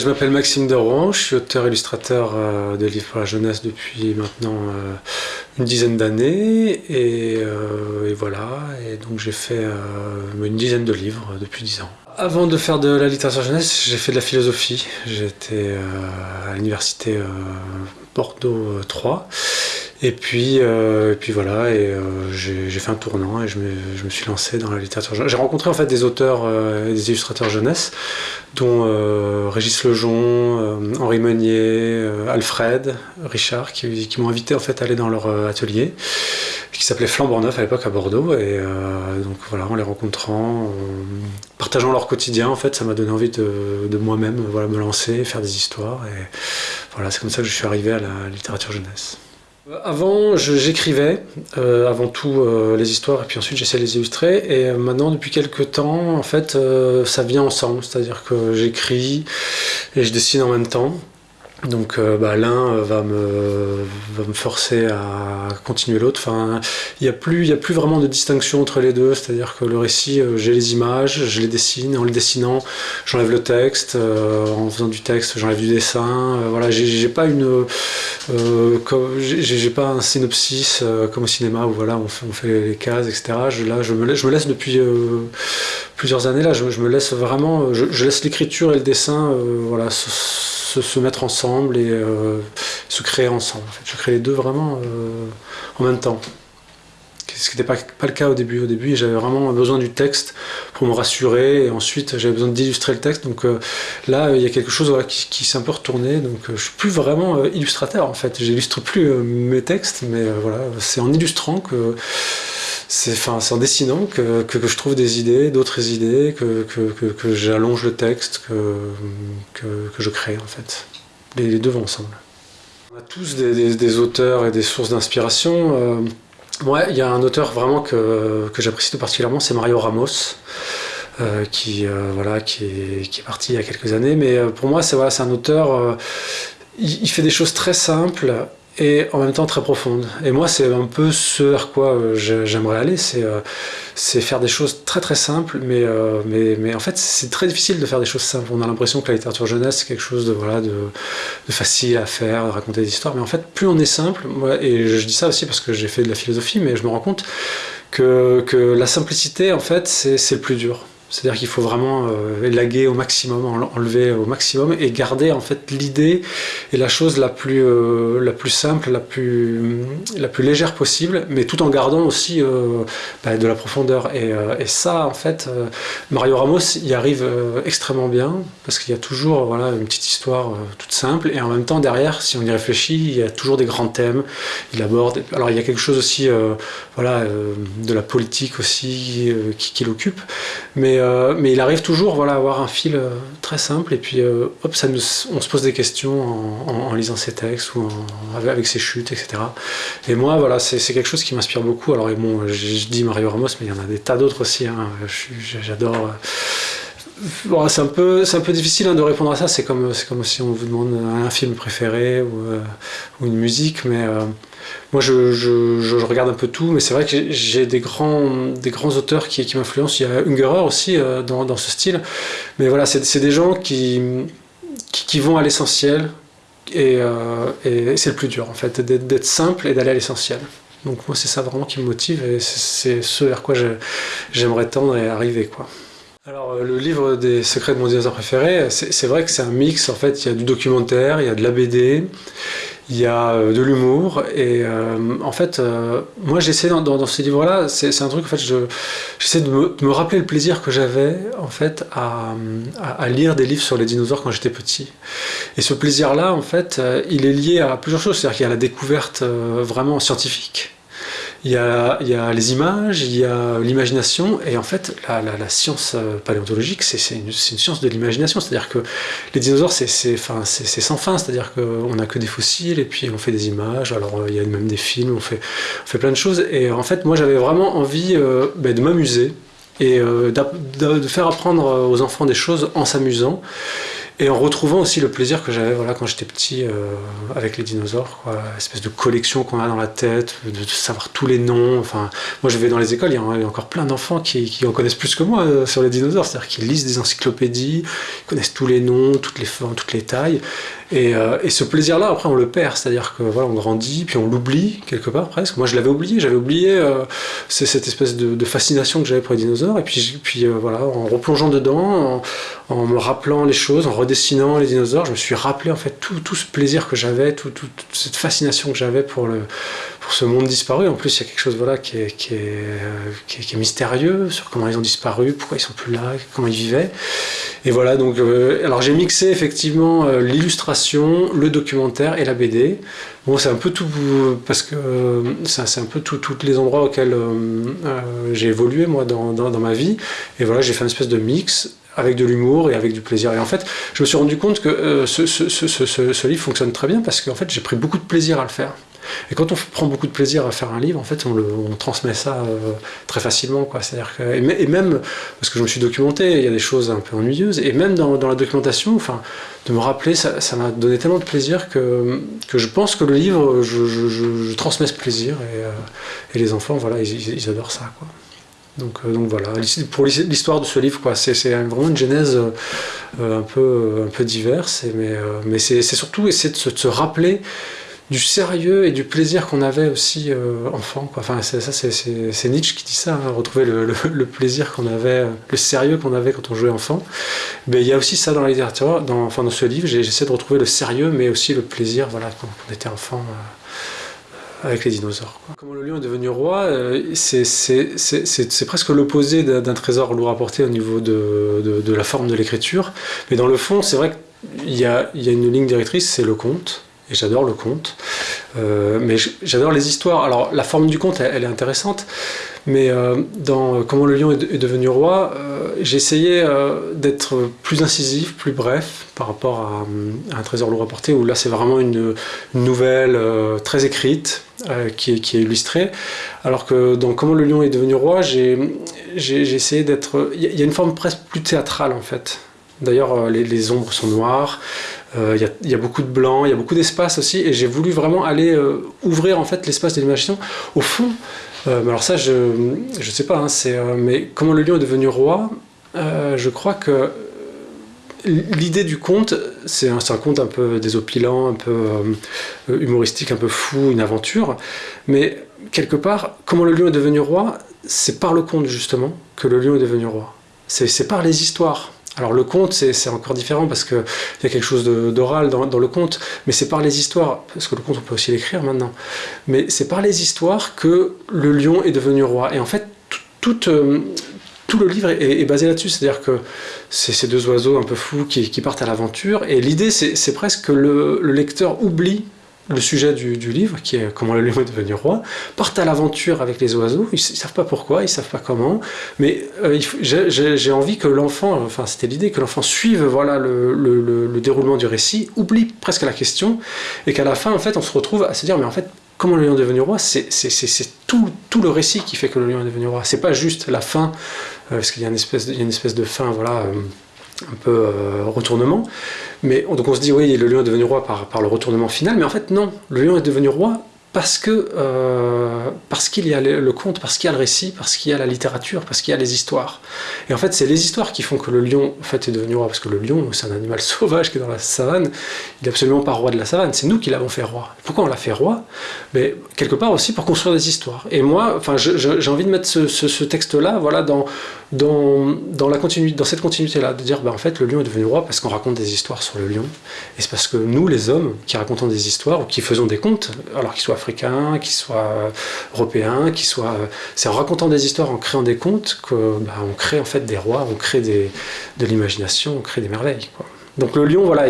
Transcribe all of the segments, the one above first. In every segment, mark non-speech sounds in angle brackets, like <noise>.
Je m'appelle Maxime de je suis auteur-illustrateur euh, de livres pour la jeunesse depuis maintenant euh, une dizaine d'années et, euh, et, voilà, et donc j'ai fait une dizaine de livres depuis dix ans. Avant de faire de la littérature jeunesse, j'ai fait de la philosophie. J'étais à l'université Bordeaux 3 et puis, et puis voilà, et j'ai fait un tournant et je me, je me, suis lancé dans la littérature jeunesse. J'ai rencontré en fait des auteurs et des illustrateurs jeunesse dont euh, Régis Lejon, euh, Henri Meunier, euh, Alfred, Richard, qui, m'ont invité en fait à aller dans leur atelier, qui s'appelait Flambant Neuf à l'époque à Bordeaux. Et donc voilà, en les rencontrant, en partageant leur quotidien, en fait, ça m'a donné envie de, moi-même voilà, me lancer, faire des histoires. Et voilà, c'est comme ça que je suis arrivé à la littérature jeunesse. Avant, j'écrivais euh, avant tout euh, les histoires et puis ensuite j'essayais de les illustrer. Et euh, maintenant, depuis quelques temps, en fait, ça vient ensemble. C'est-à-dire que j'écris et je dessine en même temps. Donc euh, bah, l'un euh, va me, va me forcer à continuer l'autre. Enfin, il n'y a, plus, a plus vraiment de distinction entre les deux. C'est-à-dire que le récit, euh, j'ai les images, je les dessine. En les dessinant, j'enlève le texte. en faisant du texte, j'enlève du dessin. voilà, j'ai pas une, j'ai pas un synopsis comme au cinéma où voilà, on fait, les cases, etc. Je, là, je me laisse depuis plusieurs années là. Je, me laisse vraiment, je, laisse l'écriture et le dessin, voilà se, mettre ensemble et euh, se créer ensemble. Je crée les deux vraiment euh, en même temps. Ce qui n'était pas, le cas au début. Au début, j'avais vraiment besoin du texte pour me rassurer, et ensuite j'avais besoin d'illustrer le texte. Donc euh, là, il y a quelque chose qui, s'est un peu retourné. Donc je suis plus vraiment illustrateur en fait. J'illustre plus mes textes, mais voilà, c'est en illustrant que c'est en dessinant que, je trouve des idées, d'autres idées, que, j'allonge le texte, que, je crée en fait. Les, deux vont ensemble. On a tous des, auteurs et des sources d'inspiration. Euh, il y a un auteur vraiment que, j'apprécie tout particulièrement, c'est Mario Ramos. Euh, qui, euh, voilà, qui, est, parti il y a quelques années. Mais pour moi, c'est voilà, un auteur, il, fait des choses très simples et en même temps très profonde. Et moi, c'est un peu ce vers quoi euh, j'aimerais aller, euh, c'est faire des choses très très simples, mais, euh, mais, mais en fait, c'est très difficile de faire des choses simples. On a l'impression que la littérature jeunesse, c'est quelque chose de, voilà, de, facile à faire, de raconter des histoires, mais en fait, plus on est simple, et je dis ça aussi parce que j'ai fait de la philosophie, mais je me rends compte que, que la simplicité, en fait, c'est le plus dur. C'est-à-dire qu'il faut vraiment euh, élaguer au maximum, enlever au maximum et garder en fait l'idée et la chose la plus, euh, la plus simple, la plus, la plus légère possible, mais tout en gardant aussi euh, bah, de la profondeur. Et, et, ça, en fait, Mario Ramos y arrive extrêmement bien parce qu'il y a toujours voilà, une petite histoire toute simple et en même temps derrière, si on y réfléchit, il y a toujours des grands thèmes. Il aborde. Alors il y a quelque chose aussi, voilà, de la politique aussi qui, qui l'occupe, mais euh, mais, il arrive toujours voilà, à avoir un fil euh, très simple et puis euh, hop, ça nous, on se pose des questions en, lisant ses textes ou avec ses chutes, etc. Et moi, voilà, c'est quelque chose qui m'inspire beaucoup. Alors, bon, je, dis Mario Ramos, mais il y en a des tas d'autres aussi. Hein. J'adore. C'est un, peu, un peu difficile hein, de répondre à ça, c'est comme, comme si on vous demande un film préféré ou, ou une musique, mais moi, je, regarde un peu tout, mais c'est vrai que j'ai des grands, des grands auteurs qui, m'influencent. Il y a Ungerer aussi euh, dans, ce style. Mais voilà, c'est des gens qui, qui, vont à l'essentiel. Euh, et, c'est le plus dur, en fait, d'être simple et d'aller à l'essentiel. Donc moi, c'est ça vraiment qui me motive et c'est ce vers quoi j'aimerais tendre et arriver. quoi. Alors, euh, le livre des secrets de mon dinosaure préféré, c'est vrai que c'est un mix. En fait, il y a du documentaire, il y a de la BD, il y a euh, de l'humour. Et euh, en fait moi j'essaie dans, ces livres là c'est un truc en fait j'essaie de, me rappeler le plaisir que j'avais en fait à, à, lire des livres sur les dinosaures quand j'étais petit. Et ce plaisir là en fait il est lié à plusieurs choses. C'est à dire qu'il y a la découverte vraiment scientifique il y, a, les images, il y a l'imagination, et en fait, la, science euh, paléontologique, c'est une, science de l'imagination, c'est-à-dire que les dinosaures, c'est sans fin, c'est-à-dire qu'on n'a que des fossiles, et puis on fait des images, alors euh, il y a même des films, on fait, plein de choses, et en fait, moi j'avais vraiment envie euh, ben, de m'amuser, et de, faire apprendre aux enfants des choses en s'amusant, et en retrouvant aussi le plaisir que j'avais voilà, quand j'étais petit euh, avec les dinosaures, quoi. espèce de collection qu'on a dans la tête, de, savoir tous les noms. Enfin, moi je vais dans les écoles, il y a, encore plein d'enfants qui, en connaissent plus que moi euh, sur les dinosaures, c'est-à-dire qu'ils lisent des encyclopédies, ils connaissent tous les noms, toutes les formes, toutes les tailles. Et, euh, et ce plaisir-là, après, on le perd, c'est-à-dire que voilà, on grandit, puis on l'oublie quelque part presque. Moi, je l'avais oublié, j'avais oublié euh, cette espèce de, fascination que j'avais pour les dinosaures. Et puis, puis voilà, en replongeant dedans, en, me rappelant les choses, en redessinant les dinosaures, je me suis rappelé en fait tout, ce plaisir que j'avais, tout, toute cette fascination que j'avais pour le, ce monde disparu. En plus, il y a quelque chose voilà, qui, est, qui, est, qui, est, mystérieux sur comment ils ont disparu, pourquoi ils sont plus là, comment ils vivaient. Et voilà, donc, euh, alors j'ai mixé effectivement euh, l'illustration, le documentaire et la BD. Bon, c'est un peu tout, parce que euh, c'est un peu tous les endroits auxquels j'ai évolué moi dans, dans, dans, ma vie. Et voilà, j'ai fait une espèce de mix avec de l'humour et avec du plaisir. Et en fait, je me suis rendu compte que ce, ce, livre fonctionne très bien parce qu'en fait, j'ai pris beaucoup de plaisir à le faire. Et quand on prend beaucoup de plaisir à faire un livre, en fait, on, transmet ça euh, très facilement. Quoi. que, et, même, parce que je me suis documenté, il y a des choses un peu ennuyeuses, et même dans, la documentation, enfin, de me rappeler, ça m'a donné tellement de plaisir que, je pense que le livre, je, transmets ce plaisir, et, euh, et, les enfants, voilà, ils, adorent ça. Donc, euh, donc, voilà, pour l'histoire de ce livre, c'est vraiment une genèse euh, un, peu, un peu diverse, mais, euh, c'est surtout essayer de se, rappeler du sérieux et du plaisir qu'on avait aussi euh, enfant. Quoi. Enfin, c'est Nietzsche qui dit ça, hein, retrouver le, plaisir qu'on avait, le sérieux qu'on avait quand on jouait enfant. Mais il y a aussi ça dans la littérature, dans, enfin, dans ce livre, j'essaie de retrouver le sérieux, mais aussi le plaisir voilà, quand on était enfant. Euh, avec les dinosaures. Comment le lion est devenu roi, euh, c'est presque l'opposé d'un trésor lourd à porter au niveau de, la forme de l'écriture. Mais dans le fond, c'est vrai qu'il y, y a, une ligne directrice, c'est le conte et j'adore le conte. Euh, mais j'adore les histoires. Alors la forme du conte, elle, est intéressante, mais euh, dans Comment le lion est, devenu roi, euh, euh, d'être plus incisif, plus bref par rapport à, un trésor lourd porter, où là c'est vraiment une, nouvelle euh, très écrite, euh, qui est, illustrée, alors que dans Comment le lion est devenu roi, j'ai essayé d'être... Il y a une forme presque plus théâtrale en fait. D'ailleurs, les, ombres sont noires, il euh, y, a beaucoup de blanc, il y a beaucoup d'espace aussi, et j'ai voulu vraiment aller euh, ouvrir en fait l'espace de l'imagination. Au fond, euh, alors ça, je ne sais pas, hein, mais comment le lion est devenu roi, je crois que l'idée du conte, c'est un, un, conte un peu désopilant, un peu humoristique, un peu fou, une aventure, mais quelque part, comment le lion est devenu roi, c'est par le conte justement que le lion est devenu roi. C'est par les histoires. Alors le conte, c'est encore différent parce qu'il y a quelque chose d'oral dans, le conte, mais c'est par les histoires, parce que le conte on peut aussi l'écrire maintenant, mais c'est par les histoires que le lion est devenu roi. Et en fait, tout, euh, le livre est, basé là-dessus, c'est-à-dire que c'est ces deux oiseaux un peu fous qui, partent à l'aventure, et l'idée c'est presque que le lecteur oublie le sujet du, livre, qui est comment le lion est devenu roi, partent à l'aventure avec les oiseaux, ils ne savent pas pourquoi, ils ne savent pas comment, mais euh, j'ai envie que l'enfant, enfin c'était l'idée, que l'enfant suive voilà, le, le, le, le, déroulement du récit, oublie presque la question, et qu'à la fin, en fait, on se retrouve à se dire, mais en fait, comment le lion est devenu roi, c'est tout, tout, le récit qui fait que le lion est devenu roi, c'est pas juste la fin, euh, parce qu'il y, y, a une espèce de fin, voilà... Euh, un peu euh, retournement. Mais donc on se dit, oui, le lion est devenu roi par, le retournement final, mais en fait non, le lion est devenu roi parce que euh, parce qu'il y a le, conte, parce qu'il y a le récit, parce qu'il y a la littérature, parce qu'il y a les histoires. Et en fait, c'est les histoires qui font que le lion en fait, est devenu roi, parce que le lion, c'est un animal <laughs> sauvage qui est dans la savane, il n'est absolument pas roi de la savane, c'est nous qui l'avons fait roi. Pourquoi on l'a fait roi? Mais quelque part aussi pour construire des histoires. Et moi, enfin, j'ai envie de mettre ce, ce, ce texte-là, voilà, dans, dans, dans, la continuité, dans cette continuité-là, de dire, ben, en fait, le lion est devenu roi parce qu'on raconte des histoires sur le lion, et c'est parce que nous, les hommes, qui racontons des histoires, ou qui faisons des contes, alors qu'ils soient africains, qu'ils soient européens, qu'ils soient... C'est en racontant des histoires, en créant des contes, qu'on bah, crée en fait des rois, on crée des, de l'imagination, on crée des merveilles. Quoi. Donc le lion, voilà,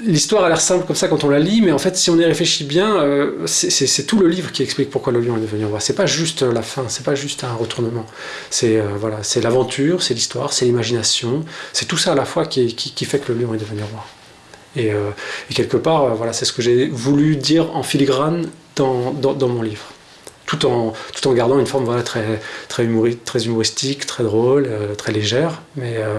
l'histoire a l'air simple comme ça quand on la lit, mais en fait, si on y réfléchit bien, euh, c'est tout le livre qui explique pourquoi le lion est devenu roi. C'est pas juste la fin, c'est pas juste un retournement. C'est euh, voilà, c'est l'aventure, c'est l'histoire, c'est l'imagination, c'est tout ça à la fois qui, fait que le lion est devenu roi. Et, euh, quelque part, voilà, c'est ce que j'ai voulu dire en filigrane dans mon livre tout en, tout en gardant une forme voilà, très, très, très humoristique, très drôle, euh, très légère. Mais euh,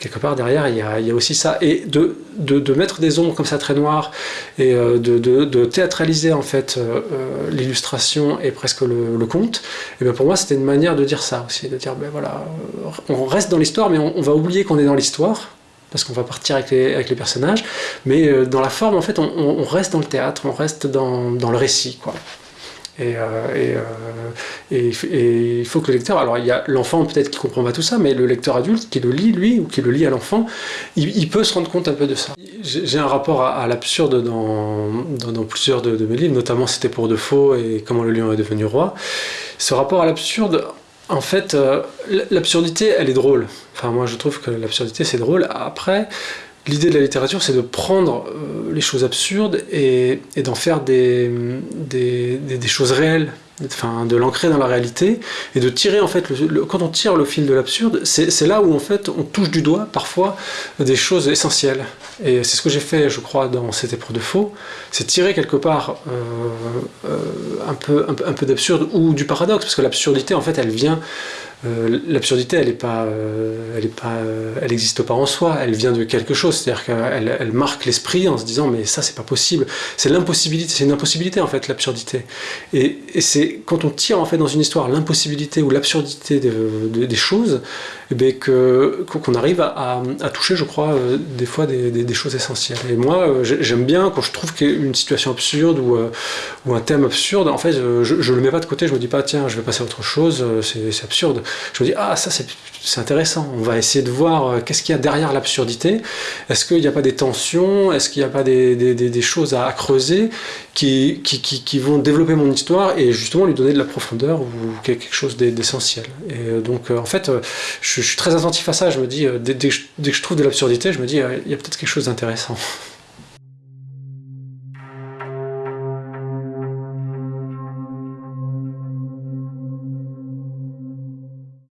quelque part derrière, il y a, aussi ça. Et de, de, mettre des ombres comme ça très noires et euh, de, de, théâtraliser en fait l'illustration et presque le, conte, et bien pour moi c'était une manière de dire ça aussi, de dire ben voilà, on reste dans l'histoire, mais on, on va oublier qu'on est dans l'histoire parce qu'on va partir avec les, avec les, personnages, mais dans la forme, en fait, on, on, reste dans le théâtre, on reste dans, dans le récit, quoi. Et, euh, euh, et, il faut que le lecteur, alors il y a l'enfant peut-être qui comprend pas tout ça, mais le lecteur adulte qui le lit lui ou qui le lit à l'enfant, il, peut se rendre compte un peu de ça. J'ai un rapport à, l'absurde dans, plusieurs de, de, mes livres, notamment C'était pour de faux et Comment le lion est devenu roi. Ce rapport à l'absurde, en fait, euh, l'absurdité, elle est drôle. Enfin, moi, je trouve que l'absurdité, c'est drôle. Après, L'idée de la littérature, c'est de prendre euh, les choses absurdes et, d'en faire des, choses réelles, enfin, de l'ancrer dans la réalité et de tirer en fait, quand on tire le fil de l'absurde, c'est là où en fait on touche du doigt parfois des choses essentielles. Et c'est ce que j'ai fait, je crois, dans C'était pour de faux, c'est tirer quelque part euh, euh, un peu, un peu d'absurde ou du paradoxe, parce que l'absurdité en fait elle vient euh, l'absurdité, elle pas, euh, euh, n'existe pas en soi. Elle vient de quelque chose, c'est-à-dire qu'elle elle marque l'esprit en se disant mais ça c'est pas possible. C'est l'impossibilité, c'est une impossibilité en fait l'absurdité. Et, c'est quand on tire en fait dans une histoire l'impossibilité ou l'absurdité de, de, des choses, eh que qu'on arrive à, toucher, je crois, des fois des, choses essentielles. Et moi, j'aime bien quand je trouve qu'une situation absurde ou, ou un thème absurde, en fait, je, je le mets pas de côté. Je me dis pas tiens, je vais passer à autre chose. C'est absurde je me dis, ah ça c'est intéressant, on va essayer de voir euh, qu'est-ce qu'il y a derrière l'absurdité, est-ce qu'il n'y a pas des tensions, est-ce qu'il n'y a pas des, des, choses à, creuser qui, qui, qui, vont développer mon histoire et justement lui donner de la profondeur ou quelque chose d'essentiel? Et euh, donc euh, en fait, je, suis très attentif à ça, je me dis, dès, dès que je trouve de l'absurdité, je me dis, il y a peut-être quelque chose d'intéressant.